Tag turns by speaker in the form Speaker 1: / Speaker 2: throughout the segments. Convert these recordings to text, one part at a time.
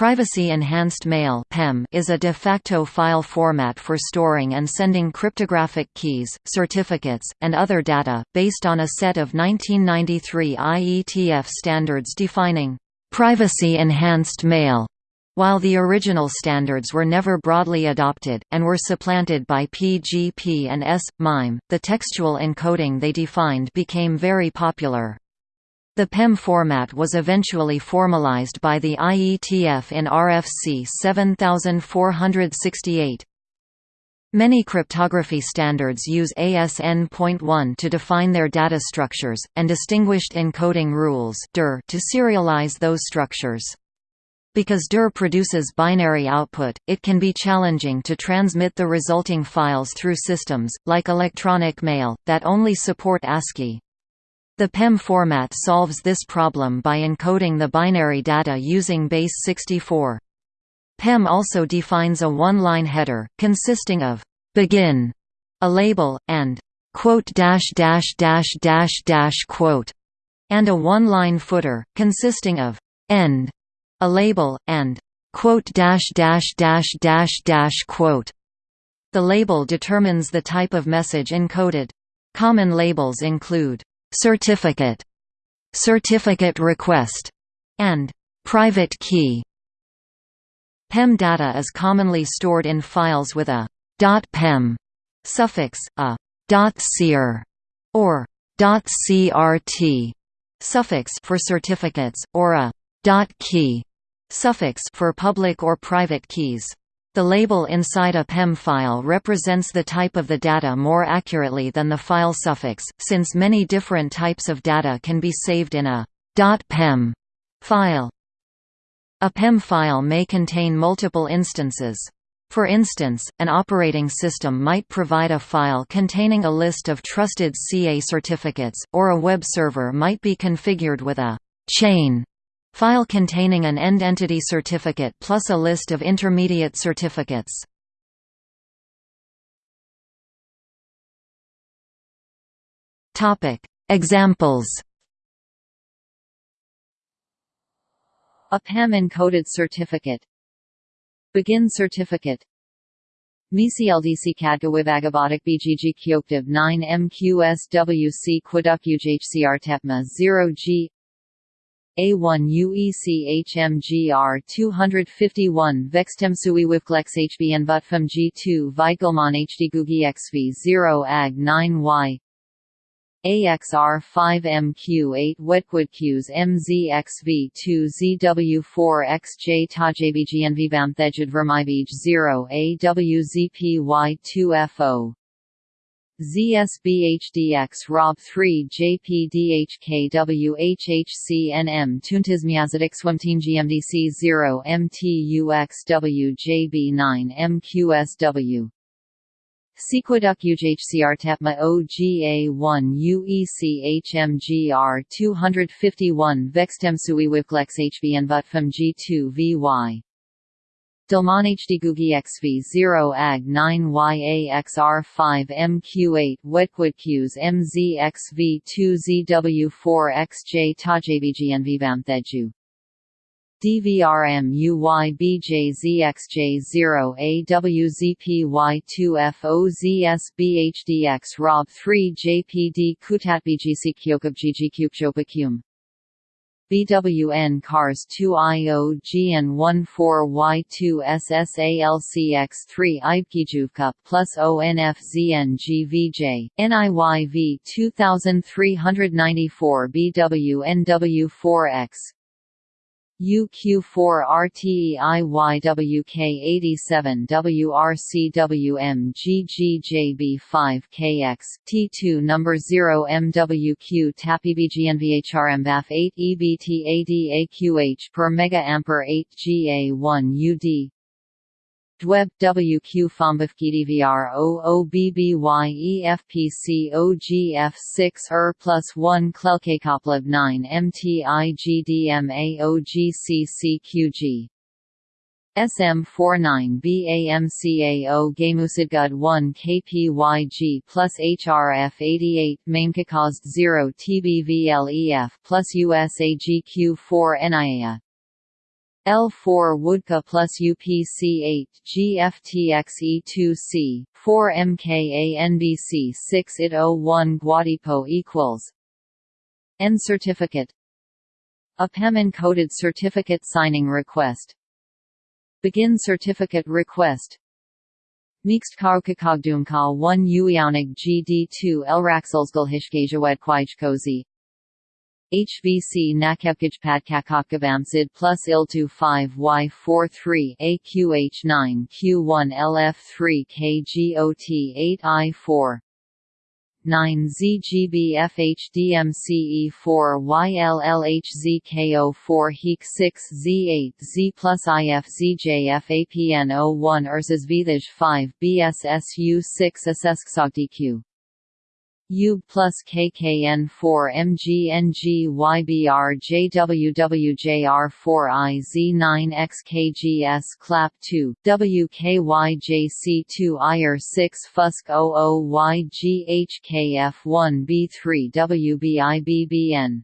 Speaker 1: Privacy Enhanced Mail is a de facto file format for storing and sending cryptographic keys, certificates, and other data, based on a set of 1993 IETF standards defining «privacy enhanced mail», while the original standards were never broadly adopted, and were supplanted by PGP and S/MIME, the textual encoding they defined became very popular. The PEM format was eventually formalized by the IETF in RFC 7468. Many cryptography standards use ASN.1 to define their data structures, and distinguished encoding rules to serialize those structures. Because DER produces binary output, it can be challenging to transmit the resulting files through systems, like electronic mail, that only support ASCII. The PEM format solves this problem by encoding the binary data using base 64. PEM also defines a one-line header, consisting of «begin», a label, and «quote dash dash dash dash dash quote», and a one-line footer, consisting of «end», a label, and «quote dash dash dash dash dash quote». The label determines the type of message encoded. Common labels include certificate, certificate request, and private key. PEM data is commonly stored in files with a .pem suffix, a .cer or .crt suffix for certificates, or a .key suffix for public or private keys. The label inside a PEM file represents the type of the data more accurately than the file suffix, since many different types of data can be saved in a .pem file. A PEM file may contain multiple instances. For instance, an operating system might provide a file containing a list of trusted CA certificates, or a web server might be configured with a chain File containing an end entity certificate plus a list of intermediate certificates. Topic: Examples.
Speaker 2: A PEM encoded certificate. Begin certificate. MICLDC Cadgawivagabotic BGG Kyoktiv 9 MQSWC Quiduk UJHCR Tepma 0G a1 UECHMGR 251 Vextemsui Wivklex HBN Vutfam G2 Vigelman HDGugi XV 0 AG 9Y AXR5MQ8 Wetquidqs MZXV2ZW4XJ Tajabgnv Thejid Vermibij 0 AWZPY2FO ZSBHDX Rob 3 JPDHKWHHCNM Tuntismiazidix GMDC 0 MTUXWJB9 MQSW Sequoduc UJHCR Tapma OGA1 UECHMGR 251 Vextemsui Wivklex HBN Vutfam G2 VY Dalmanhdgugi XV 0 AG 9 YAXR5 MQ8 Wetquidqs MZXV 2 ZW4 XJ Tajabgnvbamtheju DVRM UYBJZXJ0 AWZPY2FOZSBHDX ROB 3 JPD Kutatbgc Kyokabgg BWN Cars 2 IOGN 14Y2 SSALCX3 IPKJUVCUP plus ONFZNGVJ, NIYV 2394 BWNW4X UQ4RTEIYWK87 WRCWM 2 number 0 MWQ TAPIBGNVHRMBAF 8 EBTADAQH per mega ampere 8 GA1 UD Dweb WQ Fombafkidvr OOBBY EFPC 6 ER plus 1 Klelkakoplab 9 MTIGDM AOGCCQG SM49 BAMCAO Gamusidgud 1 KPYG plus HRF 88 Mamekakazd 0 TBVLEF plus USAGQ4 NIA L4 Woodka plus UPC8 GFTXE2C 4 MKANBC 6 IT01 Guadipo equals N certificate. A PEM encoded certificate signing request. Begin certificate request. Mixed Karukakogdumka 1 Uianig GD2 Elraxelsgulhishkajawedkwijkozi HVC Nakepkajpadkakakavamsid plus IL2 5 Y43 AQH9 Q1 LF3 KGOT 8 I4 9 ZGBFHDMCE4 YLLHZKO4 HEEK 6 Z8 Z plus IF ZJFAPN01 URSAS VITHAJ 5 BSSU 6 ASESKSOGDQ U plus KKN4 MGNGYBR JWWJR4 IZ9 XKGS CLAP 2 WKYJC2 IR 6 FUSK 00YGHKF1 B3 WBIBBN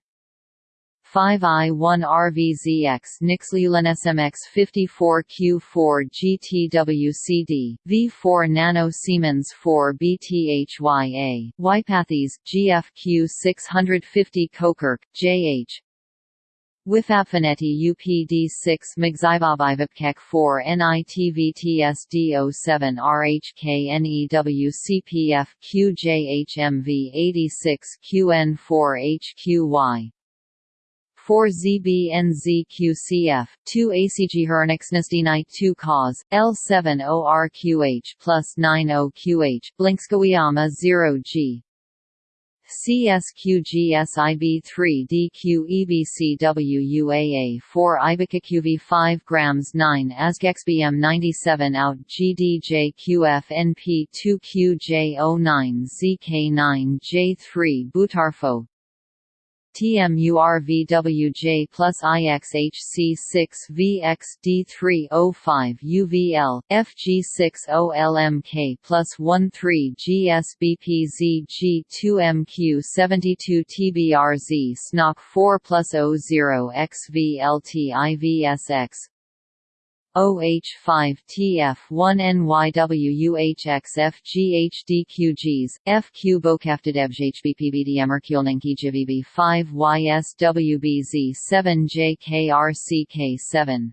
Speaker 2: 5i1RVZX NixLulenSMX 54Q4 GTWCD V4 Nano Siemens 4 BTHYA Ypathes GFQ 650 Kokirk JH Wifapfaneti UPD6 Mgzibabivipkek 4 NITVTSD07 RHKNEWCPF QJHMV 86 QN4HQY 4 ZBNZQCF, 2 ACG Hernixnasdinite 2 cause, L7 ORQH plus 9 OQH, Blinkskawiyama 0 G. CSQGSIB3 DQEBCWUAA 4 IBICAQV 5 grams 9 ASGXBM 97 out GDJQF 2 QJ09 ZK9 J3 Butarfo TMURVWJ plus IXHC6VXD305 UVL, FG60LMK plus 13 GSBPZG2MQ72 TBRZ SNOC 4 plus 00 XVLTIVSX OH5TF1NYWUHXFGHDQGs, FQ Bokaftadevjhbpbdmrkulninki 5 YSWBZ7JKRCK7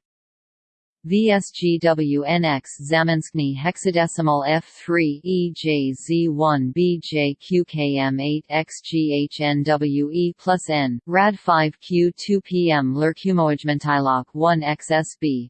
Speaker 2: VSGWNX Zamanskny hexadecimal F3 EJZ1 BJQKM8 XGHNWE plus N, RAD 5 Q2 PM Lerkumojmentilok 1 XSB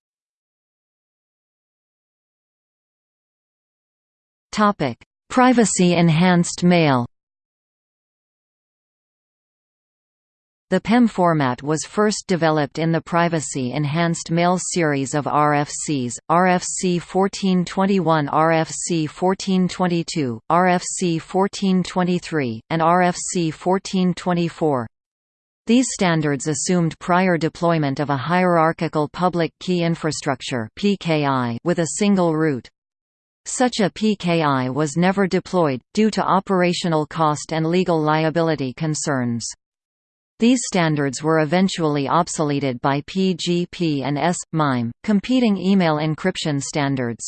Speaker 1: Topic: Privacy enhanced mail. The PEM format was first developed in the Privacy Enhanced Mail series of RFCs, RFC 1421 RFC 1422, RFC 1423, and RFC 1424. These standards assumed prior deployment of a hierarchical public key infrastructure with a single root. Such a PKI was never deployed, due to operational cost and legal liability concerns. These standards were eventually obsoleted by PGP and S. MIME, competing email encryption standards.